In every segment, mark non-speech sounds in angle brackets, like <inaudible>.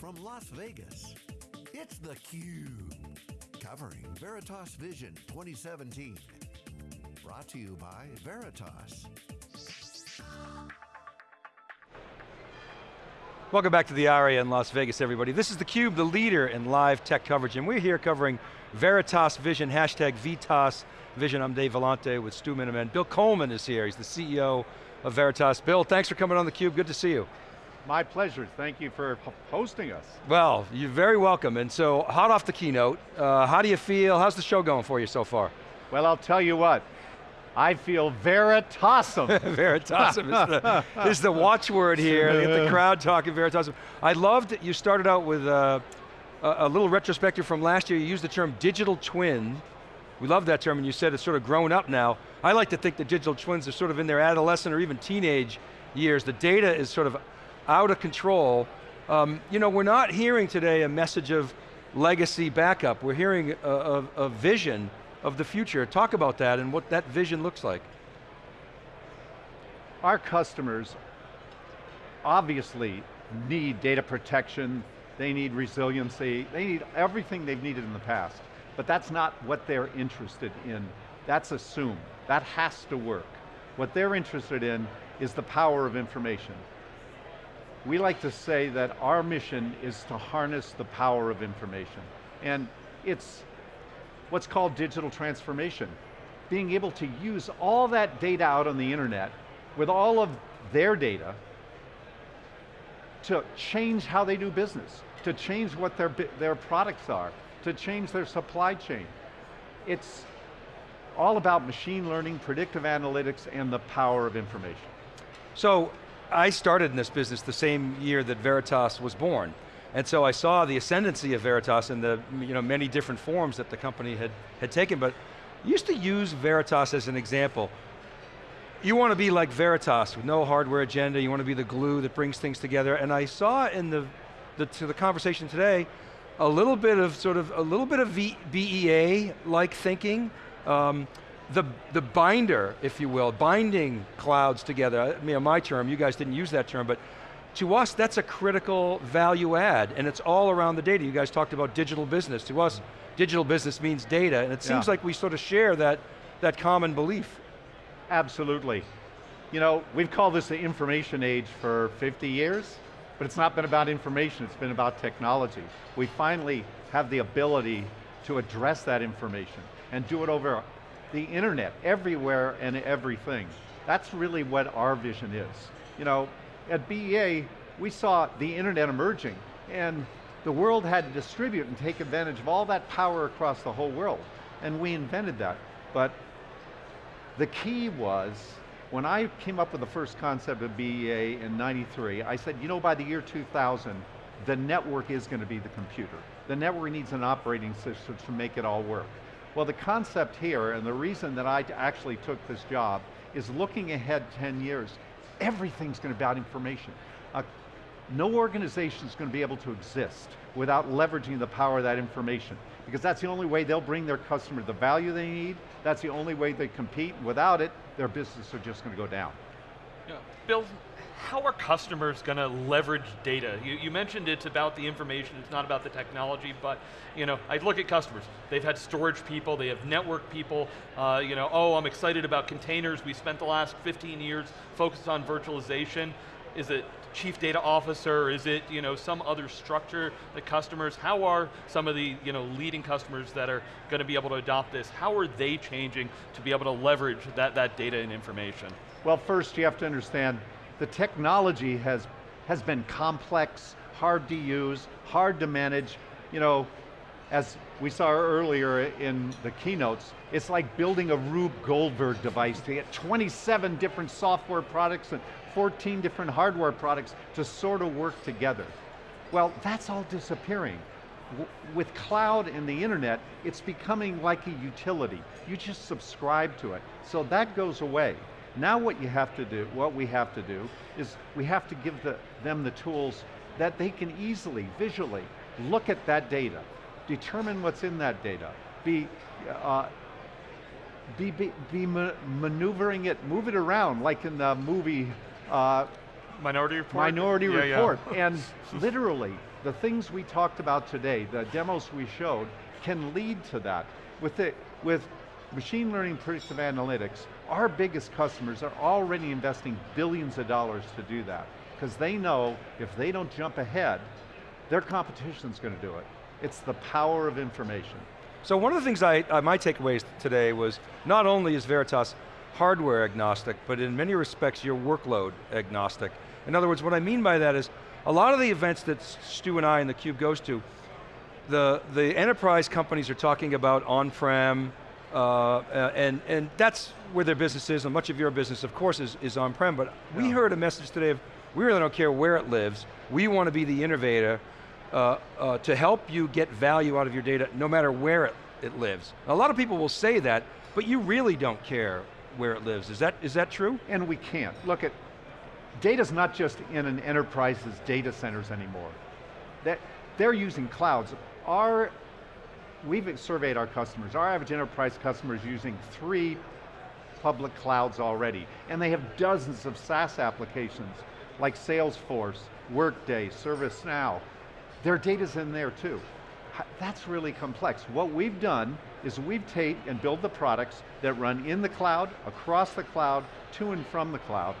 from Las Vegas, it's theCUBE. Covering Veritas Vision 2017. Brought to you by Veritas. Welcome back to the ARIA in Las Vegas, everybody. This is theCUBE, the leader in live tech coverage, and we're here covering Veritas Vision, hashtag VITAS Vision. I'm Dave Vellante with Stu Miniman. Bill Coleman is here, he's the CEO of Veritas. Bill, thanks for coming on theCUBE, good to see you. My pleasure, thank you for hosting us. Well, you're very welcome, and so hot off the keynote, uh, how do you feel, how's the show going for you so far? Well, I'll tell you what, I feel Veritasum. <laughs> Veritasum is the, is the <laughs> watchword here. Get the crowd talking Veritasum. I loved you started out with uh, a, a little retrospective from last year. You used the term digital twin. We love that term and you said it's sort of grown up now. I like to think that digital twins are sort of in their adolescent or even teenage years. The data is sort of out of control. Um, you know, we're not hearing today a message of legacy backup. We're hearing a, a, a vision of the future. Talk about that and what that vision looks like. Our customers obviously need data protection, they need resiliency, they need everything they've needed in the past. But that's not what they're interested in. That's assumed. That has to work. What they're interested in is the power of information. We like to say that our mission is to harness the power of information. And it's what's called digital transformation. Being able to use all that data out on the internet with all of their data to change how they do business, to change what their, their products are, to change their supply chain. It's all about machine learning, predictive analytics, and the power of information. So, I started in this business the same year that Veritas was born. And so I saw the ascendancy of Veritas in the you know, many different forms that the company had, had taken, but used to use Veritas as an example. You want to be like Veritas with no hardware agenda, you want to be the glue that brings things together, and I saw in the, the, to the conversation today, a little bit of sort of, a little bit of BEA-like thinking, um, the, the binder, if you will, binding clouds together. I mean, my term, you guys didn't use that term, but to us, that's a critical value add, and it's all around the data. You guys talked about digital business. To us, digital business means data, and it seems yeah. like we sort of share that, that common belief. Absolutely. You know, we've called this the information age for 50 years, but it's not been about information, it's been about technology. We finally have the ability to address that information and do it over the internet, everywhere and everything. That's really what our vision is. You know, at BEA, we saw the internet emerging and the world had to distribute and take advantage of all that power across the whole world. And we invented that. But the key was, when I came up with the first concept of BEA in 93, I said, you know, by the year 2000, the network is going to be the computer. The network needs an operating system to make it all work. Well, the concept here, and the reason that I actually took this job, is looking ahead 10 years everything's going to be about information. Uh, no organization is going to be able to exist without leveraging the power of that information because that's the only way they'll bring their customer the value they need, that's the only way they compete, without it, their business are just going to go down. Yeah. Bill, how are customers going to leverage data? You, you, mentioned it's about the information, it's not about the technology, but you know, I look at customers. They've had storage people, they have network people, uh, you know, oh, I'm excited about containers. We spent the last 15 years focused on virtualization. Is it chief data officer? Is it you know, some other structure, the customers? How are some of the you know, leading customers that are going to be able to adopt this? How are they changing to be able to leverage that, that data and information? Well, first you have to understand the technology has, has been complex, hard to use, hard to manage. You know, as we saw earlier in the keynotes, it's like building a Rube Goldberg device to get 27 different software products and 14 different hardware products to sort of work together. Well, that's all disappearing. with cloud and the internet, it's becoming like a utility. You just subscribe to it. So that goes away. Now what you have to do, what we have to do, is we have to give the, them the tools that they can easily, visually, look at that data, determine what's in that data, be, uh, be, be, be ma maneuvering it, move it around, like in the movie uh, Minority Report? Minority Yeah, yeah. Report. <laughs> And literally, the things we talked about today, the demos we showed, can lead to that. With, the, with machine learning predictive analytics, our biggest customers are already investing billions of dollars to do that. Because they know if they don't jump ahead, their competition's going to do it. It's the power of information. So one of the things I, uh, my takeaways today was, not only is Veritas hardware agnostic, but in many respects you're workload agnostic. In other words, what I mean by that is, a lot of the events that Stu and I and theCUBE goes to, the, the enterprise companies are talking about on-prem, uh, uh, and, and that's where their business is, and much of your business, of course, is, is on-prem, but we Yeah. heard a message today of, we really don't care where it lives, we want to be the innovator uh, uh, to help you get value out of your data, no matter where it, it lives. A lot of people will say that, but you really don't care where it lives. Is that, is that true? And we can't. Look at, data's not just in an enterprise's data centers anymore. That, they're using clouds. Our, we've surveyed our customers. Our average enterprise customer is using three public clouds already. And they have dozens of SaaS applications like Salesforce, Workday, ServiceNow. Their data's in there too. That's really complex. What we've done is we've take and build the products that run in the cloud, across the cloud, to and from the cloud,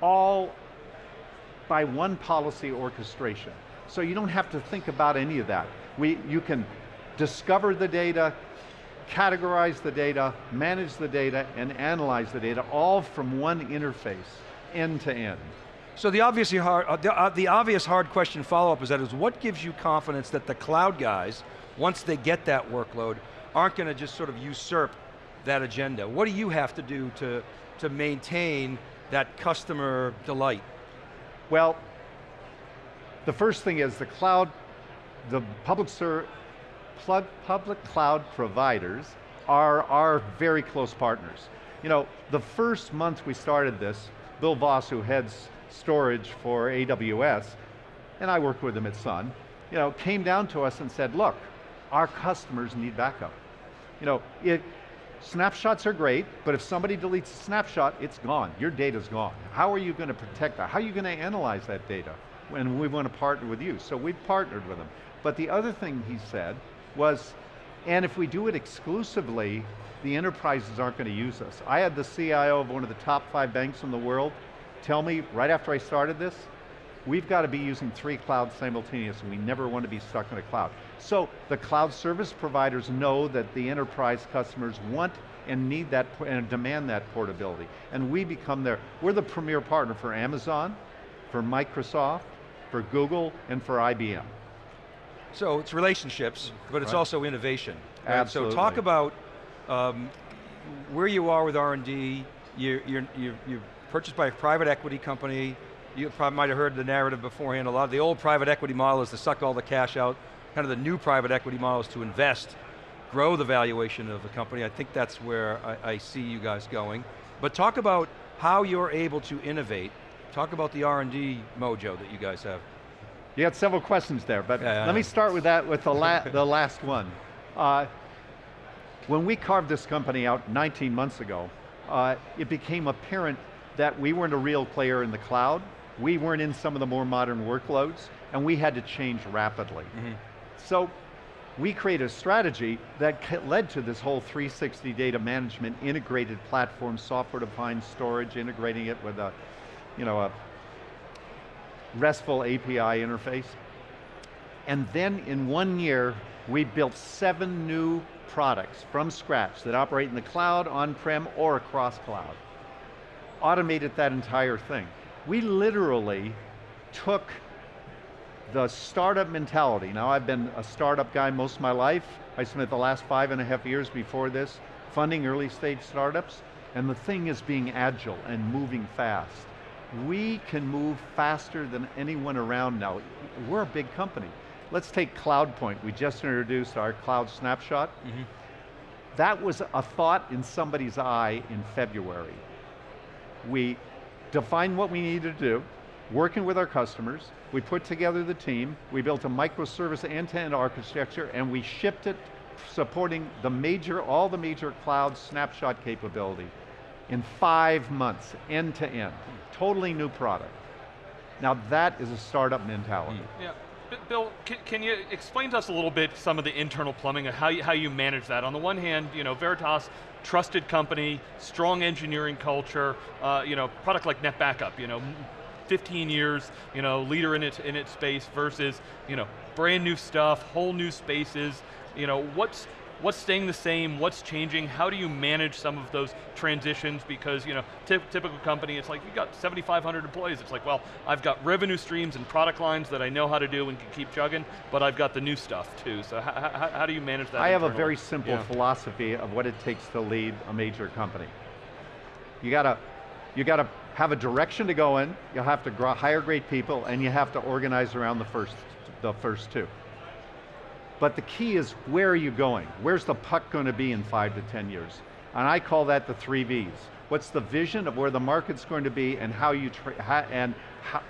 all by one policy orchestration. So you don't have to think about any of that. We, you can discover the data, categorize the data, manage the data, and analyze the data, all from one interface, end to end. So the obviously hard, uh, the, uh, the obvious hard question follow-up is that is what gives you confidence that the cloud guys, once they get that workload, aren't going to just sort of usurp that agenda? What do you have to do to, to maintain that customer delight? Well, the first thing is the cloud, the public ser public cloud providers are our very close partners. You know, the first month we started this, Bill Vass, who heads storage for AWS, and I worked with him at Sun, you know, came down to us and said, look, our customers need backup. You know, it, snapshots are great, but if somebody deletes a snapshot, it's gone. Your data's gone. How are you going to protect that? How are you going to analyze that data? And we want to partner with you. So we've partnered with them. But the other thing he said was, and if we do it exclusively, the enterprises aren't going to use us. I had the CIO of one of the top five banks in the world tell me right after I started this, we've got to be using three clouds simultaneously. We never want to be stuck in a cloud. So the cloud service providers know that the enterprise customers want and need that and demand that portability. And we become their, we're the premier partner for Amazon, for Microsoft, for Google, and for IBM. So it's relationships, but it's Right. also innovation. right? So talk about um, where you are with R&D, you're, you're, you're, you're purchased by a private equity company, you probably might have heard the narrative beforehand, a lot of the old private equity model is to suck all the cash out, kind of the new private equity model is to invest, grow the valuation of the company, I think that's where I, I see you guys going. But talk about how you're able to innovate, talk about the R&D mojo that you guys have. You had several questions there, but Yeah, yeah, let me start with that, with the, la <laughs> the last one. Uh, when we carved this company out 19 months ago, uh, it became apparent that we weren't a real player in the cloud, we weren't in some of the more modern workloads, and we had to change rapidly. So we created a strategy that led to this whole 360 data management integrated platform, software-defined storage, integrating it with a, you know, a RESTful API interface. And then in one year, we built seven new products from scratch that operate in the cloud, on-prem, or across cloud. Automated that entire thing. We literally took the startup mentality. Now I've been a startup guy most of my life. I spent the last five and a half years before this funding early stage startups, and the thing is being agile and moving fast. We can move faster than anyone around now. We're a big company. Let's take CloudPoint. We just introduced our cloud snapshot. Mm-hmm. That was a thought in somebody's eye in February. We defined what we needed to do, working with our customers, we put together the team, we built a microservice end-to-end architecture, and we shipped it supporting the major, all the major cloud snapshot capability in five months, end to end. Totally new product. Now that is a startup mentality. Yeah. Bill, can, can you explain to us a little bit some of the internal plumbing of how you, how you manage that? On the one hand, you know, Veritas, trusted company, strong engineering culture, uh, you know, product like NetBackup, you know, 15 years, you know, leader in its, in its space versus, you know, brand new stuff, whole new spaces, you know, what's, what's staying the same, what's changing, how do you manage some of those transitions? Because, you know, typical company, it's like, you've got 7,500 employees, it's like, well, I've got revenue streams and product lines that I know how to do and can keep chugging, but I've got the new stuff too, so how, do you manage that I have a very simple Yeah. philosophy of what it takes to lead a major company. You gotta, you gotta have a direction to go in, you have to hire great people, and you have to organize around the first, the first two. But the key is where are you going? Where's the puck going to be in five to 10 years? And I call that the three V's. What's the vision of where the market's going to be and how you, and how,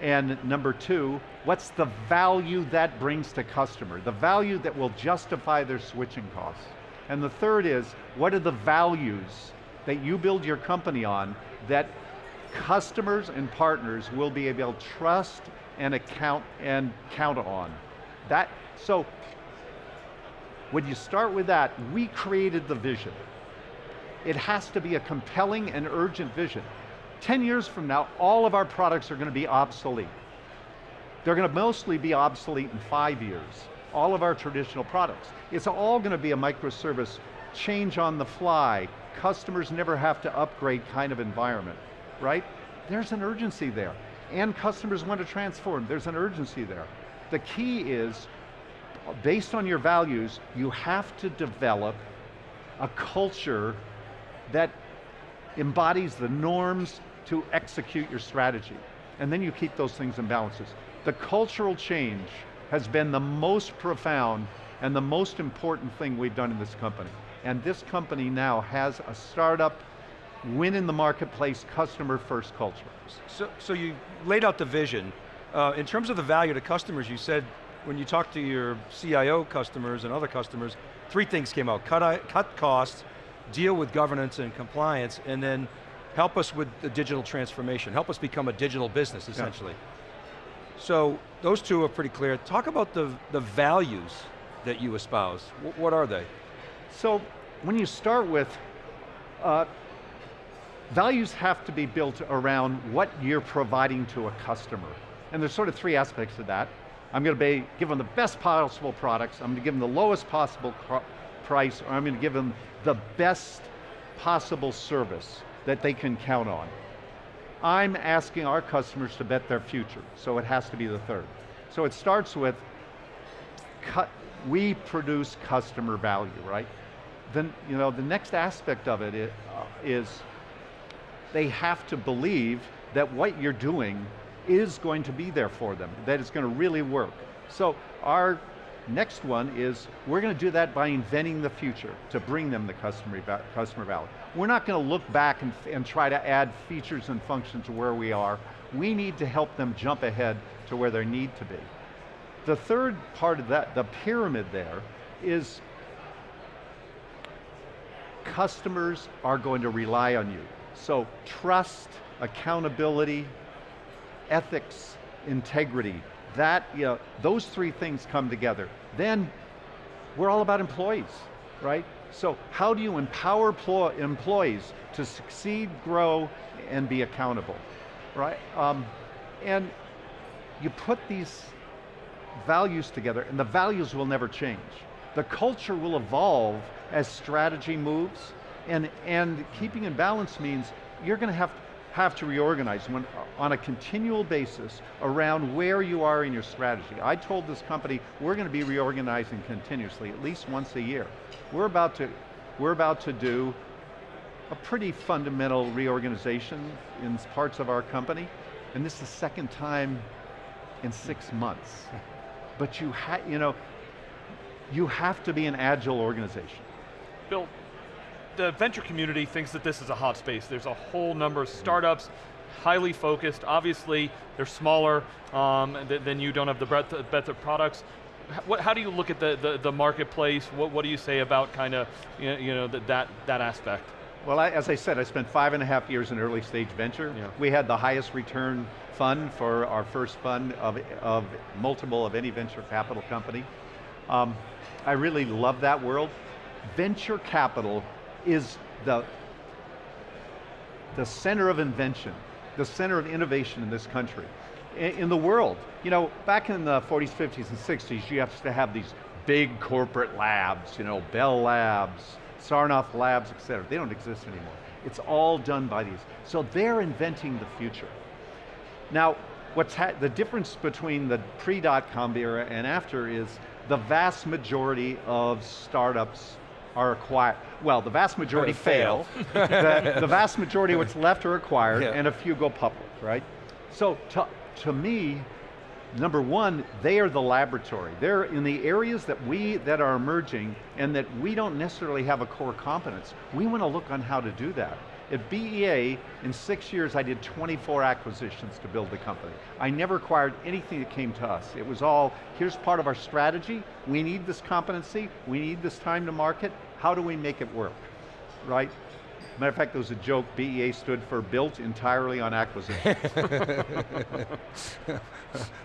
and number two, what's the value that brings to customer? The value that will justify their switching costs. And the third is, what are the values that you build your company on that customers and partners will be able to trust and account and count on? That, so, when you start with that, we created the vision. It has to be a compelling and urgent vision. 10 years from now, all of our products are going to be obsolete. They're going to mostly be obsolete in five years. All of our traditional products. It's all going to be a microservice, change on the fly, customers never have to upgrade kind of environment, right? There's an urgency there. And customers want to transform, there's an urgency there. The key is, based on your values, you have to develop a culture that embodies the norms to execute your strategy. And then you keep those things in balances. The cultural change has been the most profound and the most important thing we've done in this company. And this company now has a startup, win in the marketplace, customer first culture. So, so you laid out the vision. Uh, in terms of the value to customers, you said when you talk to your CIO customers and other customers, three things came out. Cut, cut costs, deal with governance and compliance, and then help us with the digital transformation. Help us become a digital business, essentially. So those two are pretty clear. Talk about the, the values that you espouse. Wh- what are they? So when you start with, uh, values have to be built around what you're providing to a customer. And there's sort of three aspects to that. I'm going to be, give them the best possible products, I'm going to give them the lowest possible price, or I'm going to give them the best possible service that they can count on. I'm asking our customers to bet their future, so it has to be the third. So it starts with cut, we produce customer value, right? Then, you know, the next aspect of it is, uh, is they have to believe that what you're doing is going to be there for them, that it's going to really work. So our next one is we're going to do that by inventing the future to bring them the customer, customer value. We're not going to look back and, and try to add features and functions to where we are. We need to help them jump ahead to where they need to be. The third part of that, the pyramid there, is customers are going to rely on you. So trust, accountability, ethics, integrity, that, you know, those three things come together. Then we're all about employees, right? So how do you empower employees to succeed, grow, and be accountable, right? Um, and you put these values together, and the values will never change. The culture will evolve as strategy moves, and, and keeping in balance means you're going to have, have to reorganize when, on a continual basis around where you are in your strategy. I told this company, we're going to be reorganizing continuously, at least once a year. We're about to, we're about to do a pretty fundamental reorganization in parts of our company, and this is the second time in six months. <laughs> But you ha you know, you have to be an agile organization. Bill, the venture community thinks that this is a hot space. There's a whole number of startups, highly focused. Obviously, they're smaller um, than you. Don't have the breadth, breadth of products. What, how do you look at the, the, the marketplace? What, what do you say about kind of you know, you know that, that that aspect? Well, I, as I said, I spent five and a half years in early stage venture. Yeah. We had the highest return fund for our first fund of, of multiple of any venture capital company. Um, I really love that world. Venture capital is the, the center of invention, the center of innovation in this country, in, in the world. You know, back in the 40s, 50s, and 60s, you have to have these big corporate labs, you know, Bell Labs, Sarnoff Labs, et cetera. They don't exist anymore. It's all done by these. So they're inventing the future. Now, what's the difference between the pre-dot-com era and after is the vast majority of startups are acquired, well, the vast majority fail, the, the, vast majority of what's left are acquired, yeah. and a few go public, right? So to, to me, number one, they are the laboratory. They're in the areas that we, that are emerging, and that we don't necessarily have a core competence. We want to look on how to do that. At BEA, in six years, I did 24 acquisitions to build the company. I never acquired anything that came to us. It was all, here's part of our strategy, we need this competency, we need this time to market, how do we make it work, right? Matter of fact, there was a joke, BEA stood for built entirely on acquisition. <laughs> <laughs>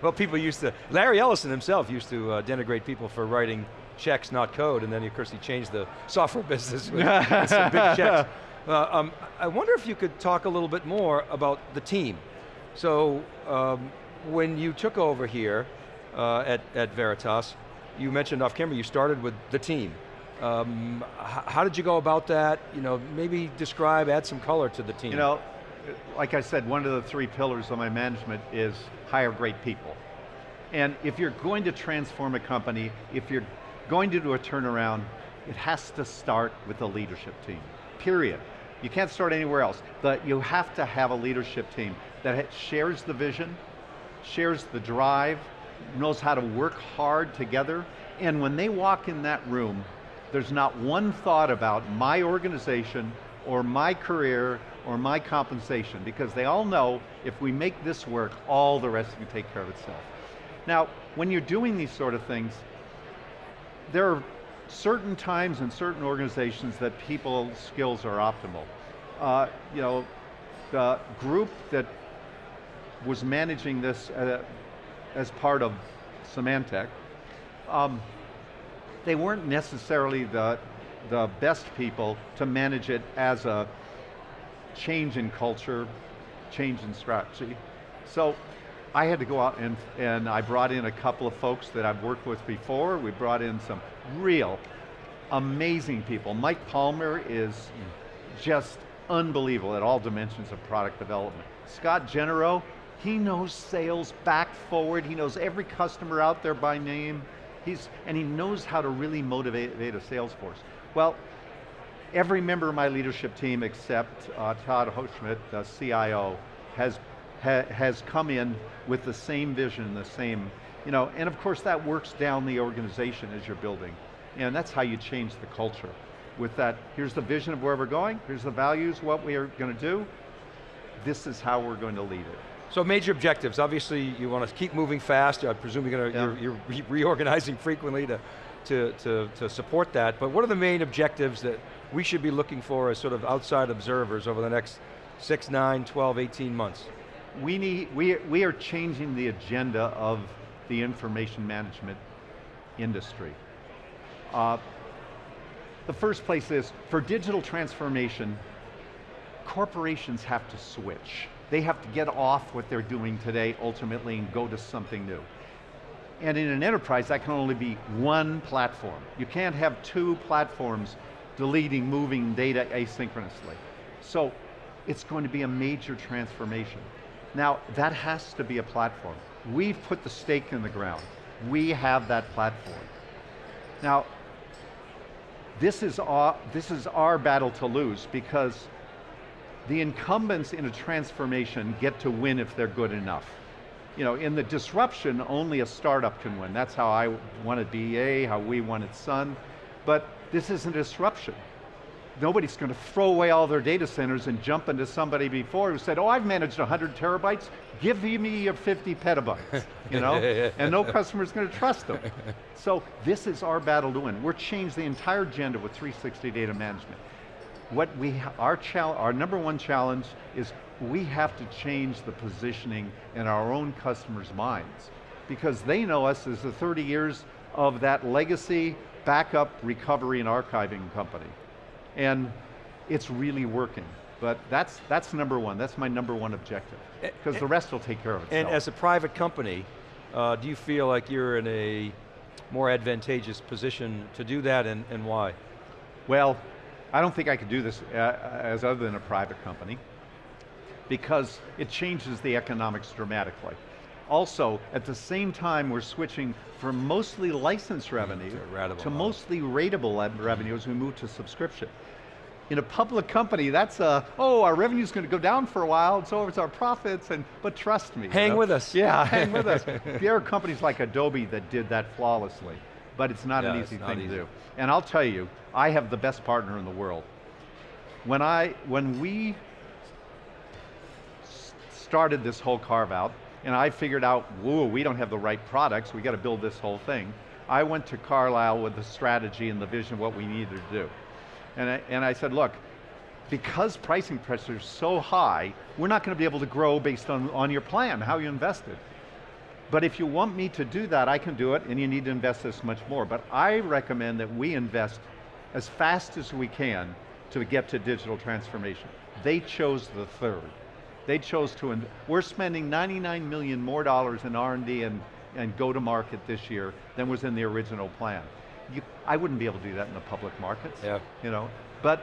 well, people used to, Larry Ellison himself used to uh, denigrate people for writing checks, not code, and then of course he changed the software business <laughs> with some big checks. Uh, um, I wonder if you could talk a little bit more about the team. So, um, when you took over here uh, at, at Veritas, you mentioned off camera, you started with the team. Um, how did you go about that? You know, maybe describe, add some color to the team. You know, like I said, one of the three pillars of my management is hire great people. And if you're going to transform a company, if you're going to do a turnaround, it has to start with the leadership team, period. You can't start anywhere else. The, you have to have a leadership team that shares the vision, shares the drive, knows how to work hard together, and when they walk in that room, there's not one thought about my organization or my career or my compensation because they all know if we make this work, all the rest can take care of itself. Now, when you're doing these sort of things, there are certain times in certain organizations that people's skills are optimal. Uh, you know, the group that was managing this uh, as part of Symantec, um, they weren't necessarily the, the best people to manage it as a change in culture, change in strategy. So I had to go out and, and I brought in a couple of folks that I've worked with before. We brought in some real amazing people. Mike Palmer is just unbelievable at all dimensions of product development. Scott Genereux, he knows sales back forward. He knows every customer out there by name. He's, and he knows how to really motivate a sales force. Well, every member of my leadership team except uh, Todd Hochschmidt, the CIO, has, ha, has come in with the same vision, the same, you know, and of course that works down the organization as you're building. And that's how you change the culture. With that, here's the vision of where we're going, here's the values, what we are going to do, this is how we're going to lead it. So major objectives, obviously you want to keep moving fast, I presume you're, going to, yeah. you're, you're re reorganizing frequently to, to, to, to support that, but what are the main objectives that we should be looking for as sort of outside observers over the next 6, 9, 12, 18 months? We, need, we, we are changing the agenda of the information management industry. Uh, the first place is, for digital transformation, corporations have to switch. They have to get off what they're doing today ultimately and go to something new. And in an enterprise, that can only be one platform. You can't have two platforms deleting, moving data asynchronously. So it's going to be a major transformation. Now, that has to be a platform. We've put the stake in the ground. We have that platform. Now, this is our, this is our battle to lose because the incumbents in a transformation get to win if they're good enough. You know, in the disruption, only a startup can win. That's how I wanted BEA, how we wanted Sun. But this isn't disruption nobody's going to throw away all their data centers and jump into somebody before who said, oh, I've managed 100 terabytes, give me your 50 petabytes, you know? <laughs> and no customer's going to trust them. So this is our battle to win. We're changing the entire agenda with 360 data management. what we, our, our number one challenge is we have to change the positioning in our own customers' minds because they know us as the 30 years of that legacy backup, recovery, and archiving company. And it's really working. But that's, that's number one, that's my number one objective. Because the rest will take care of itself. And as a private company, uh, do you feel like you're in a more advantageous position to do that and, and why? Well, I don't think I could do this uh, as other than a private company because it changes the economics dramatically. Also, at the same time, we're switching from mostly license mm, revenue to, to mostly ratable revenue as we move to subscription. In a public company, that's a, oh, our revenue's going to go down for a while, and so it's our profits, and but trust me. Hang you know? with us. Yeah, hang with us. <laughs> There are companies like Adobe that did that flawlessly, but it's not yeah, an easy thing easy. to do. And I'll tell you, I have the best partner in the world. When, I, when we started this whole carve out, and I figured out, whoa, we don't have the right products, we got to build this whole thing. I went to Carlyle with the strategy and the vision of what we needed to do. And I, and I said, look, because pricing pressure is so high, we're not going to be able to grow based on, on your plan, how you invested. But if you want me to do that, I can do it, and you need to invest this much more. But I recommend that we invest as fast as we can to get to digital transformation. They chose the third. They chose to, we're spending 99 million more dollars in R&D and, and go to market this year than was in the original plan. You, I wouldn't be able to do that in the public markets. Yeah. You know, but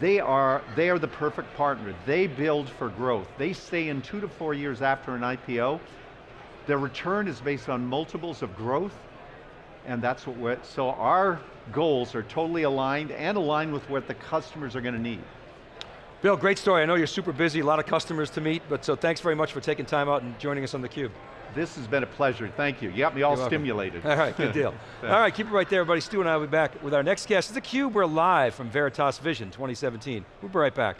they are, they are the perfect partner. They build for growth. They stay in two to four years after an IPO. Their return is based on multiples of growth, and that's what we're, so our goals are totally aligned and aligned with what the customers are going to need. Bill, great story. I know you're super busy, a lot of customers to meet, but so thanks very much for taking time out and joining us on theCUBE. This has been a pleasure, thank you. You got me all stimulated. All right, good deal. <laughs> all right, keep it right there, everybody. Stu and I will be back with our next guest. It's theCUBE, we're live from Veritas Vision 2017. We'll be right back.